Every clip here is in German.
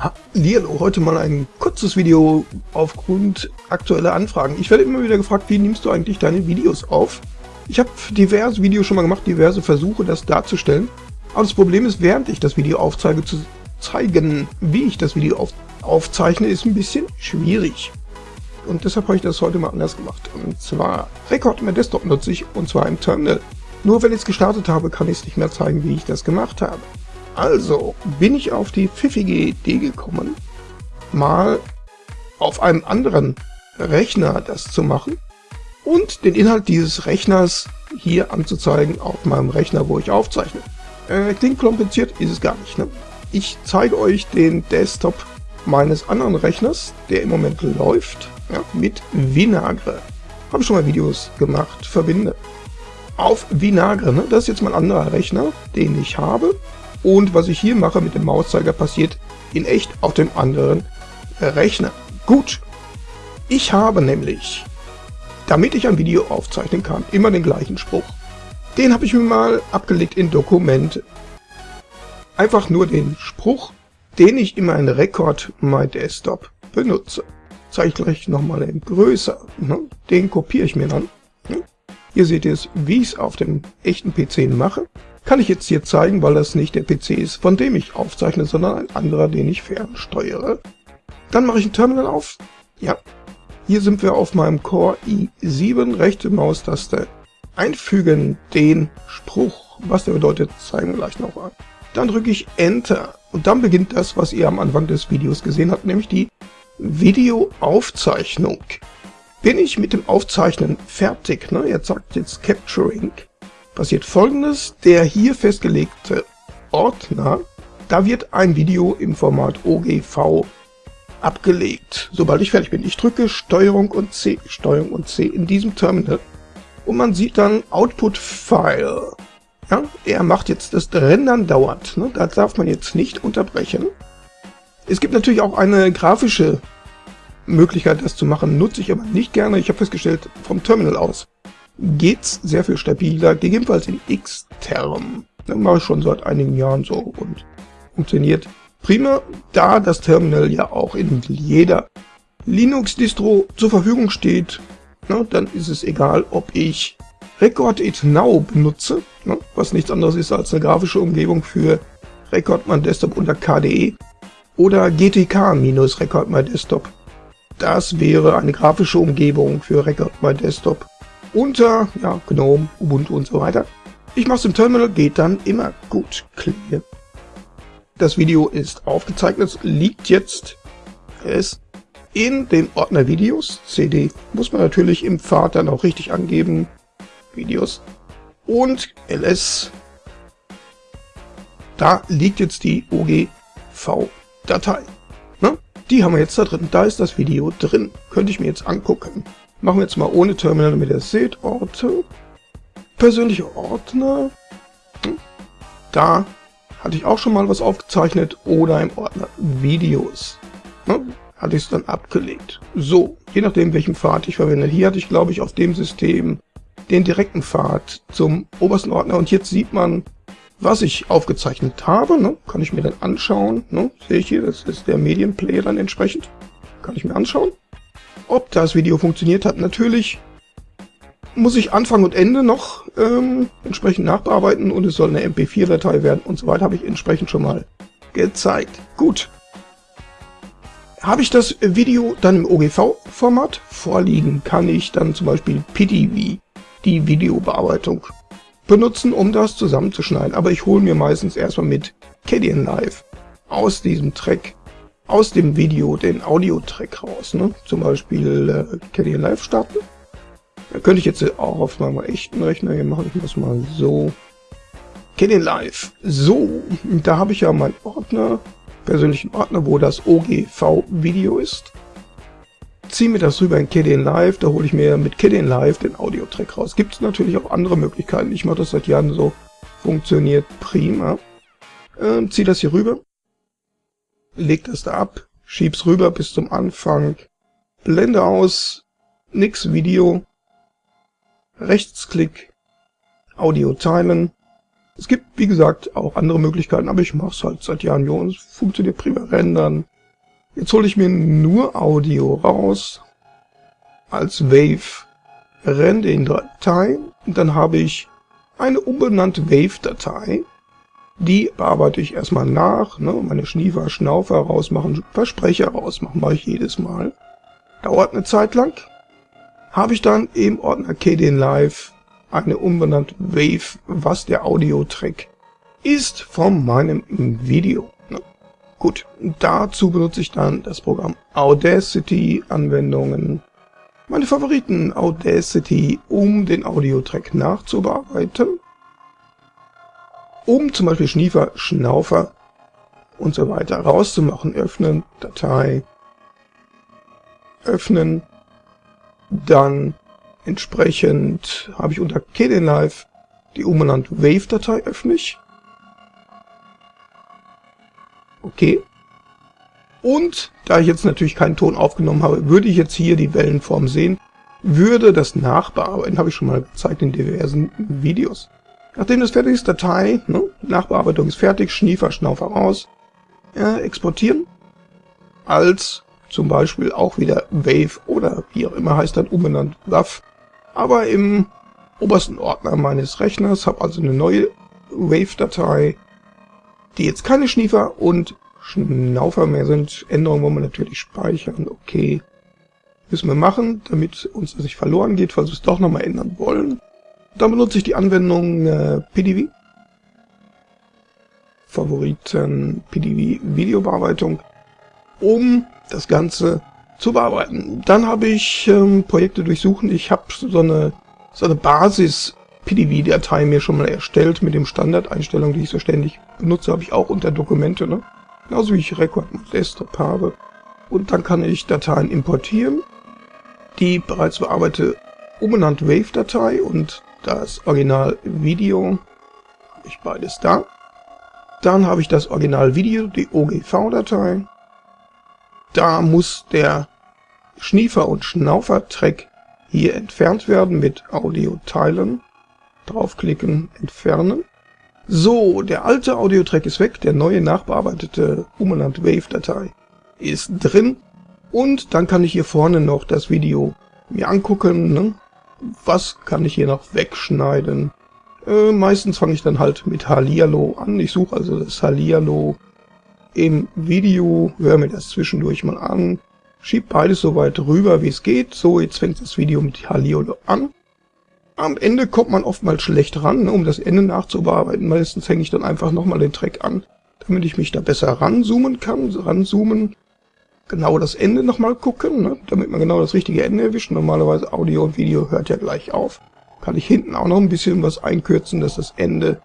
Hallo, heute mal ein kurzes Video aufgrund aktueller Anfragen. Ich werde immer wieder gefragt, wie nimmst du eigentlich deine Videos auf? Ich habe diverse Videos schon mal gemacht, diverse Versuche, das darzustellen. Aber das Problem ist, während ich das Video aufzeige, zu zeigen, wie ich das Video auf aufzeichne, ist ein bisschen schwierig. Und deshalb habe ich das heute mal anders gemacht. Und zwar Rekord im Desktop nutze ich, und zwar im Terminal. Nur wenn ich es gestartet habe, kann ich es nicht mehr zeigen, wie ich das gemacht habe. Also bin ich auf die pfiffige Idee gekommen, mal auf einem anderen Rechner das zu machen und den Inhalt dieses Rechners hier anzuzeigen auf meinem Rechner, wo ich aufzeichne. Äh, klingt kompliziert, ist es gar nicht. Ne? Ich zeige euch den Desktop meines anderen Rechners, der im Moment läuft, ja, mit Vinagre. Habe schon mal Videos gemacht, verbinde. Auf Vinagre, ne? das ist jetzt mein anderer Rechner, den ich habe. Und was ich hier mache mit dem Mauszeiger passiert in echt auf dem anderen Rechner. Gut, ich habe nämlich, damit ich ein Video aufzeichnen kann, immer den gleichen Spruch. Den habe ich mir mal abgelegt in Dokumente. Einfach nur den Spruch, den ich in meinem Record My Desktop benutze. Zeige ich gleich nochmal in größer. Ne? Den kopiere ich mir dann. Ne? Hier seht ihr es, wie ich es auf dem echten PC mache. Kann ich jetzt hier zeigen, weil das nicht der PC ist, von dem ich aufzeichne, sondern ein anderer, den ich fernsteuere. Dann mache ich ein Terminal auf. Ja, hier sind wir auf meinem Core i7, rechte Maustaste einfügen den Spruch. Was der bedeutet, zeigen wir gleich noch an. Dann drücke ich Enter und dann beginnt das, was ihr am Anfang des Videos gesehen habt, nämlich die Videoaufzeichnung. Bin ich mit dem Aufzeichnen fertig, ne? jetzt sagt jetzt Capturing, passiert folgendes. Der hier festgelegte Ordner, da wird ein Video im Format OGV abgelegt. Sobald ich fertig bin, ich drücke Steuerung und C, Steuerung und C in diesem Terminal und man sieht dann Output File. Ja, er macht jetzt das Rendern dauert. Ne? Das darf man jetzt nicht unterbrechen. Es gibt natürlich auch eine grafische Möglichkeit, das zu machen, nutze ich aber nicht gerne. Ich habe festgestellt, vom Terminal aus geht's sehr viel stabiler, gegebenenfalls in Xterm. Das mache ich schon seit einigen Jahren so und funktioniert prima, da das Terminal ja auch in jeder Linux-Distro zur Verfügung steht, ne, dann ist es egal, ob ich Record It Now benutze, ne, was nichts anderes ist als eine grafische Umgebung für Record My Desktop unter KDE oder GTK-Record My Desktop. Das wäre eine grafische Umgebung für Record My Desktop unter ja, GNOME, Ubuntu und so weiter. Ich mache es im Terminal, geht dann immer gut. Clear. Das Video ist aufgezeichnet, liegt jetzt es in dem Ordner Videos, CD, muss man natürlich im Pfad dann auch richtig angeben, Videos, und ls, da liegt jetzt die OGV-Datei. Ne? Die haben wir jetzt da drin, da ist das Video drin, könnte ich mir jetzt angucken. Machen wir jetzt mal ohne Terminal, damit ihr seht. Orte. Persönliche Ordner. Hm. Da hatte ich auch schon mal was aufgezeichnet. Oder im Ordner Videos. Hm. Hatte ich es dann abgelegt. So, je nachdem welchen Pfad ich verwende. Hier hatte ich glaube ich auf dem System den direkten Pfad zum obersten Ordner. Und jetzt sieht man, was ich aufgezeichnet habe. Ne? Kann ich mir dann anschauen. Ne? Sehe ich hier, das ist der Medienplayer dann entsprechend. Kann ich mir anschauen. Ob das Video funktioniert hat, natürlich muss ich Anfang und Ende noch ähm, entsprechend nachbearbeiten und es soll eine MP4-Datei werden und so weiter, habe ich entsprechend schon mal gezeigt. Gut. Habe ich das Video dann im OGV-Format vorliegen, kann ich dann zum Beispiel PTV, die Videobearbeitung, benutzen, um das zusammenzuschneiden. Aber ich hole mir meistens erstmal mit Kadian Live aus diesem Track aus dem Video den Audio-Track raus. Ne? Zum Beispiel äh, Caddy Live starten. Da könnte ich jetzt auch auf meinem echten Rechner, hier mache ich das mal so. Caddy Live. So, da habe ich ja meinen Ordner, persönlichen Ordner, wo das OGV-Video ist. Ziehe mir das rüber in KDN Live, da hole ich mir mit KDN Live den Audio-Track raus. Gibt es natürlich auch andere Möglichkeiten. Ich mache das seit Jahren so. Funktioniert prima. Ähm, ziehe das hier rüber leg das da ab, schieb's rüber bis zum Anfang, Blende aus, nix Video, Rechtsklick, Audio teilen, Es gibt, wie gesagt, auch andere Möglichkeiten, aber ich mache es halt seit Jahren. Jo, es funktioniert prima. Rendern. Jetzt hole ich mir nur Audio raus. Als Wave, rende in Datei. Und dann habe ich eine unbenannte Wave-Datei. Die bearbeite ich erstmal nach, ne, meine Schniefer, Schnaufer rausmachen, Versprecher rausmachen, mache ich jedes Mal. Dauert eine Zeit lang. Habe ich dann im Ordner KDN Live eine unbenannte Wave, was der Audio-Track ist von meinem Video. Ne? Gut, dazu benutze ich dann das Programm Audacity Anwendungen. Meine Favoriten Audacity, um den Audio-Track nachzubearbeiten. Um zum Beispiel Schniefer, Schnaufer und so weiter rauszumachen. Öffnen, Datei, öffnen, dann Entsprechend habe ich unter Kdenlive die umbenannte Wave-Datei öffne ich. Okay. Und da ich jetzt natürlich keinen Ton aufgenommen habe, würde ich jetzt hier die Wellenform sehen, würde das nachbearbeiten, habe ich schon mal gezeigt in diversen Videos. Nachdem das fertig ist, Datei, ne, Nachbearbeitung ist fertig, Schniefer, Schnaufer raus, äh, exportieren, als zum Beispiel auch wieder Wave oder wie auch immer heißt dann umbenannt WAV aber im obersten Ordner meines Rechners, habe also eine neue Wave-Datei, die jetzt keine Schniefer und Schnaufer mehr sind. Änderungen wollen wir natürlich speichern, okay. Müssen wir machen, damit uns das nicht verloren geht, falls wir es doch nochmal ändern wollen. Dann benutze ich die Anwendung äh, PDV. Favoriten PDV Videobearbeitung, um das Ganze zu bearbeiten. Dann habe ich ähm, Projekte durchsuchen. Ich habe so eine, so eine Basis-PDV-Datei mir schon mal erstellt mit dem Standardeinstellungen, die ich so ständig benutze, habe ich auch unter Dokumente, ne? Genauso wie ich Record Desktop habe. Und dann kann ich Dateien importieren, die bereits bearbeitete umbenannte Wave-Datei und das Original Video habe ich beides da. Dann habe ich das Original Video, die OGV-Datei, da muss der Schniefer- und Schnaufer-Track hier entfernt werden mit Audio teilen. Draufklicken, entfernen. So, der alte Audio-Track ist weg, der neue nachbearbeitete umbenannte Wave-Datei ist drin. Und dann kann ich hier vorne noch das Video mir angucken. Ne? Was kann ich hier noch wegschneiden? Äh, meistens fange ich dann halt mit Hallihallo an. Ich suche also das Hallihallo im Video, höre mir das zwischendurch mal an, schieb beides so weit rüber, wie es geht. So, jetzt fängt das Video mit Halliolo an. Am Ende kommt man oftmals schlecht ran, ne, um das Ende nachzubearbeiten. Meistens hänge ich dann einfach nochmal den Track an, damit ich mich da besser ranzoomen kann. Ranzoomen, genau das Ende nochmal gucken, ne, damit man genau das richtige Ende erwischt. Normalerweise Audio und Video hört ja gleich auf. Kann ich hinten auch noch ein bisschen was einkürzen, dass das Ende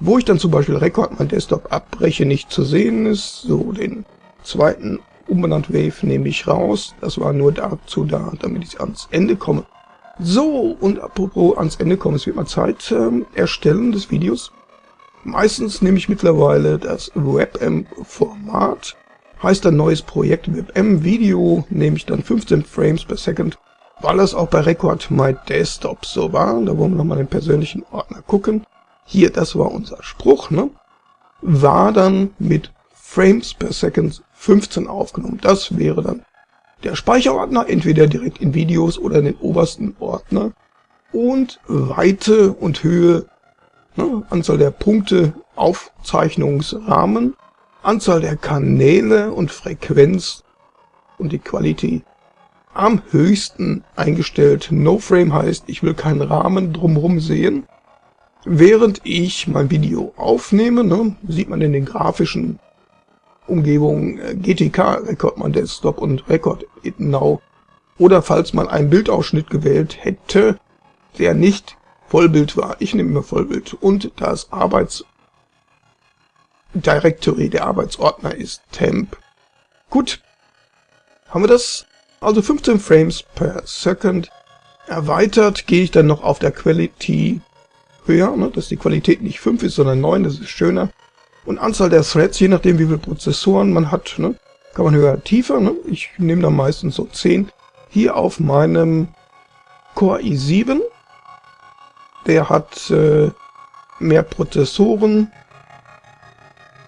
wo ich dann zum Beispiel Rekord mein Desktop abbreche, nicht zu sehen ist. So, den zweiten umbenannt Wave nehme ich raus. Das war nur dazu da, damit ich ans Ende komme. So, und apropos ans Ende kommen, es wird mal Zeit ähm, erstellen des Videos. Meistens nehme ich mittlerweile das WebM-Format. Heißt ein neues Projekt WebM-Video, nehme ich dann 15 Frames per Second, weil das auch bei Record My Desktop so war. Da wollen wir nochmal den persönlichen Ordner gucken hier, das war unser Spruch, ne? war dann mit Frames per Second 15 aufgenommen. Das wäre dann der Speicherordner, entweder direkt in Videos oder in den obersten Ordner. Und Weite und Höhe, ne, Anzahl der Punkte, Aufzeichnungsrahmen, Anzahl der Kanäle und Frequenz und die Qualität am höchsten eingestellt. No Frame heißt, ich will keinen Rahmen drumherum sehen. Während ich mein Video aufnehme, ne, sieht man in den grafischen Umgebungen äh, GTK, Record My Desktop und Record It Now. Oder falls man einen Bildausschnitt gewählt hätte, der nicht Vollbild war. Ich nehme immer Vollbild. Und das Arbeits Directory, der Arbeitsordner ist temp. Gut, haben wir das? Also 15 Frames per Second. Erweitert gehe ich dann noch auf der Quality höher, ne, dass die Qualität nicht 5 ist, sondern 9, das ist schöner. Und Anzahl der Threads, je nachdem wie viele Prozessoren man hat, ne, kann man höher, tiefer. Ne? Ich nehme dann meistens so 10. Hier auf meinem Core i7, der hat äh, mehr Prozessoren,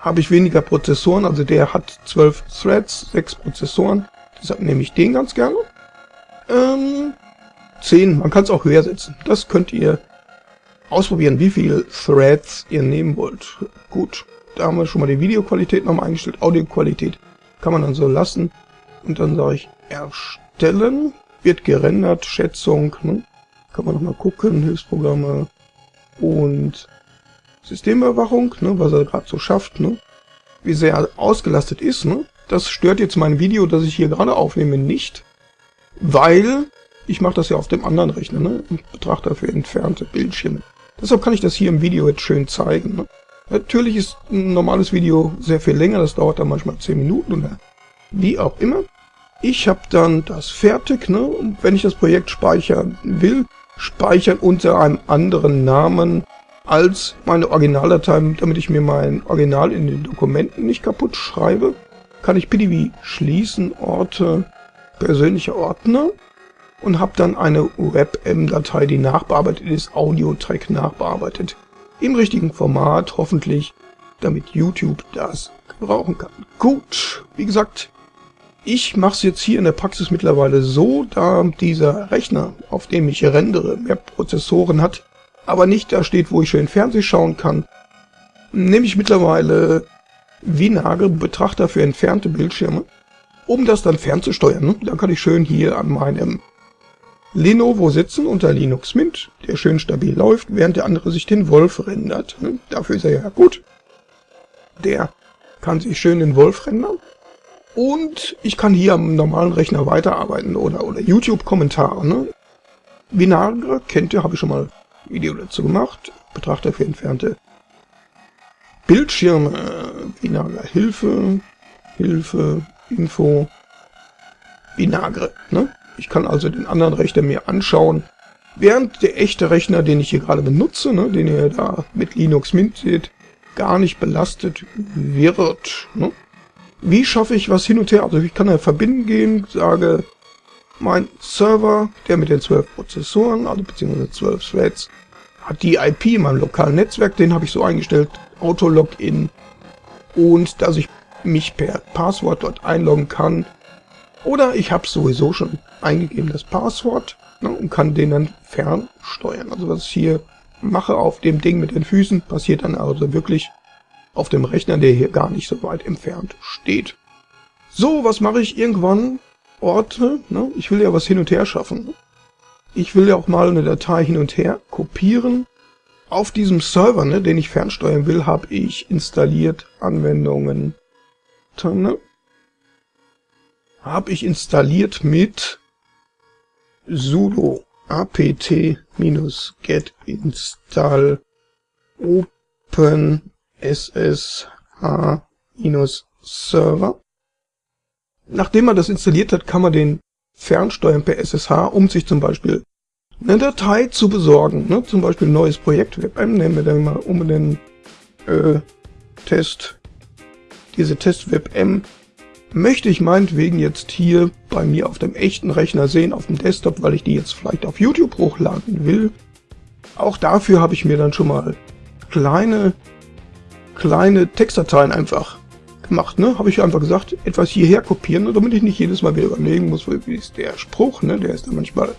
habe ich weniger Prozessoren, also der hat 12 Threads, 6 Prozessoren, deshalb nehme ich den ganz gerne. Ähm, 10, man kann es auch höher setzen, das könnt ihr ausprobieren, wie viele Threads ihr nehmen wollt. Gut, da haben wir schon mal die Videoqualität nochmal eingestellt, Audioqualität kann man dann so lassen. Und dann sage ich erstellen, wird gerendert, Schätzung, ne? kann man nochmal gucken, Hilfsprogramme und Systemüberwachung, ne, was er gerade so schafft, ne? wie sehr ausgelastet ist. Ne? Das stört jetzt mein Video, das ich hier gerade aufnehme, nicht, weil ich mache das ja auf dem anderen Rechner, ne? Ich betrachte für entfernte Bildschirme. Deshalb kann ich das hier im Video jetzt schön zeigen. Ne? Natürlich ist ein normales Video sehr viel länger, das dauert dann manchmal 10 Minuten oder wie auch immer. Ich habe dann das fertig, ne? Und wenn ich das Projekt speichern will, speichern unter einem anderen Namen als meine Originaldatei, damit ich mir mein Original in den Dokumenten nicht kaputt schreibe, kann ich pdb schließen, Orte, persönliche Ordner und habe dann eine WebM-Datei, die nachbearbeitet ist, Audio-Track nachbearbeitet. Im richtigen Format, hoffentlich, damit YouTube das gebrauchen kann. Gut, wie gesagt, ich mache es jetzt hier in der Praxis mittlerweile so, da dieser Rechner, auf dem ich rendere, mehr Prozessoren hat, aber nicht da steht, wo ich schön Fernsehen schauen kann, nehme ich mittlerweile Vinage, Betrachter für entfernte Bildschirme, um das dann fernzusteuern. Ne? Dann kann ich schön hier an meinem Lenovo sitzen unter Linux Mint, der schön stabil läuft, während der andere sich den Wolf rendert. Ne? Dafür ist er ja gut. Der kann sich schön den Wolf rendern. Und ich kann hier am normalen Rechner weiterarbeiten oder, oder YouTube-Kommentare. Ne? Vinagre kennt ihr, habe ich schon mal Video dazu gemacht. Betrachter für entfernte Bildschirme. Vinagre Hilfe, Hilfe, Info, Vinagre. Ne? Ich kann also den anderen Rechner mir anschauen, während der echte Rechner, den ich hier gerade benutze, ne, den ihr da mit Linux Mint seht, gar nicht belastet wird. Ne? Wie schaffe ich was hin und her? Also ich kann da verbinden gehen, sage, mein Server, der mit den 12 Prozessoren, also beziehungsweise 12 Threads, hat die IP in meinem lokalen Netzwerk, den habe ich so eingestellt, Auto-Login, und dass ich mich per Passwort dort einloggen kann. Oder ich habe sowieso schon eingegeben das Passwort ne, und kann den dann fernsteuern. Also was ich hier mache auf dem Ding mit den Füßen, passiert dann also wirklich auf dem Rechner, der hier gar nicht so weit entfernt steht. So, was mache ich irgendwann? Orte, ne? ich will ja was hin und her schaffen. Ich will ja auch mal eine Datei hin und her kopieren. Auf diesem Server, ne, den ich fernsteuern will, habe ich installiert Anwendungen. Ne? Habe ich installiert mit sudo apt-get install open SSH-Server. Nachdem man das installiert hat, kann man den fernsteuern per SSH, um sich zum Beispiel eine Datei zu besorgen. Ne? Zum Beispiel ein neues Projekt, WebM, nehmen wir dann mal um den äh, Test, diese Test WebM, möchte ich meinetwegen jetzt hier bei mir auf dem echten Rechner sehen, auf dem Desktop, weil ich die jetzt vielleicht auf YouTube hochladen will. Auch dafür habe ich mir dann schon mal kleine kleine Textdateien einfach gemacht, ne? Habe ich einfach gesagt, etwas hierher kopieren, ne? damit ich nicht jedes Mal wieder überlegen muss, wie ist der Spruch, ne? Der ist dann manchmal ein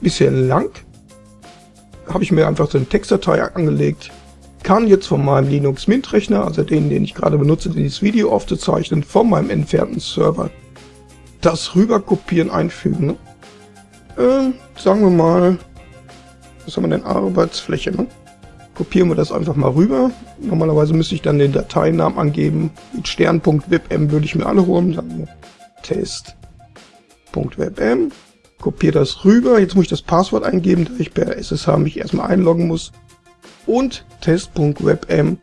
bisschen lang. Habe ich mir einfach so eine Textdatei angelegt. Kann jetzt von meinem Linux Mint Rechner, also den, den ich gerade benutze, dieses Video aufzuzeichnen, von meinem entfernten Server, das rüber kopieren, einfügen. Ne? Äh, sagen wir mal, was haben wir denn? Arbeitsfläche, ne? Kopieren wir das einfach mal rüber. Normalerweise müsste ich dann den Dateinamen angeben. Mit Stern.webm würde ich mir alle holen. Dann Test.webm. Kopiere das rüber. Jetzt muss ich das Passwort eingeben, da ich per SSH mich erstmal einloggen muss. Und Test.webm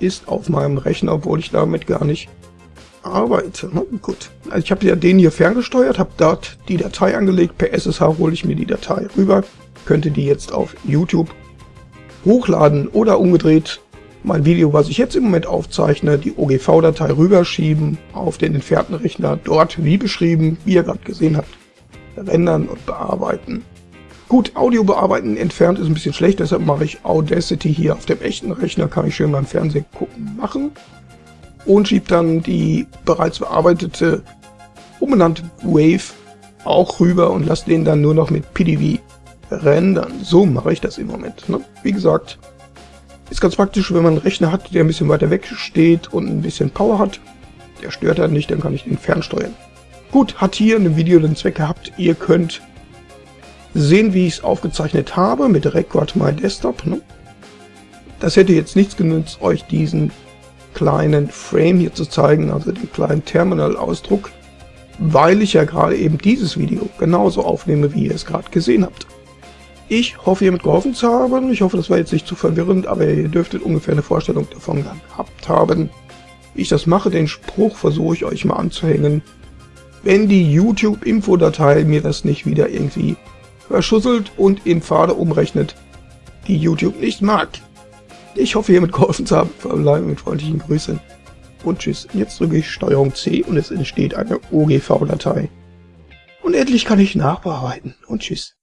ist auf meinem Rechner, obwohl ich damit gar nicht arbeite. Na, gut. Also ich habe ja den hier ferngesteuert, habe dort die Datei angelegt. Per SSH hole ich mir die Datei rüber. Könnte die jetzt auf YouTube hochladen oder umgedreht mein Video, was ich jetzt im Moment aufzeichne, die OGV-Datei rüberschieben auf den entfernten Rechner, dort wie beschrieben, wie ihr gerade gesehen habt, rendern und bearbeiten. Gut, Audio bearbeiten entfernt ist ein bisschen schlecht, deshalb mache ich Audacity hier auf dem echten Rechner, kann ich schön beim Fernsehen gucken machen. Und schiebe dann die bereits bearbeitete, umbenannte Wave auch rüber und lasse den dann nur noch mit PDV rendern. So mache ich das im Moment. Ne? Wie gesagt, ist ganz praktisch, wenn man einen Rechner hat, der ein bisschen weiter weg steht und ein bisschen Power hat. Der stört dann nicht, dann kann ich den fernsteuern. Gut, hat hier in dem Video den Zweck gehabt, ihr könnt sehen, wie ich es aufgezeichnet habe mit Record My Desktop. Ne? Das hätte jetzt nichts genützt, euch diesen kleinen Frame hier zu zeigen, also den kleinen Terminal-Ausdruck, weil ich ja gerade eben dieses Video genauso aufnehme, wie ihr es gerade gesehen habt. Ich hoffe, ihr mit geholfen zu haben. Ich hoffe, das war jetzt nicht zu verwirrend, aber ihr dürftet ungefähr eine Vorstellung davon gehabt haben. Wie ich das mache, den Spruch versuche ich euch mal anzuhängen. Wenn die YouTube-Info-Datei mir das nicht wieder irgendwie verschusselt und in Pfade umrechnet, die YouTube nicht mag. Ich hoffe, ihr mit geholfen zu haben. Verbleibe mit freundlichen Grüßen und tschüss. Jetzt drücke ich STRG C und es entsteht eine OGV-Datei. Und endlich kann ich nachbearbeiten und tschüss.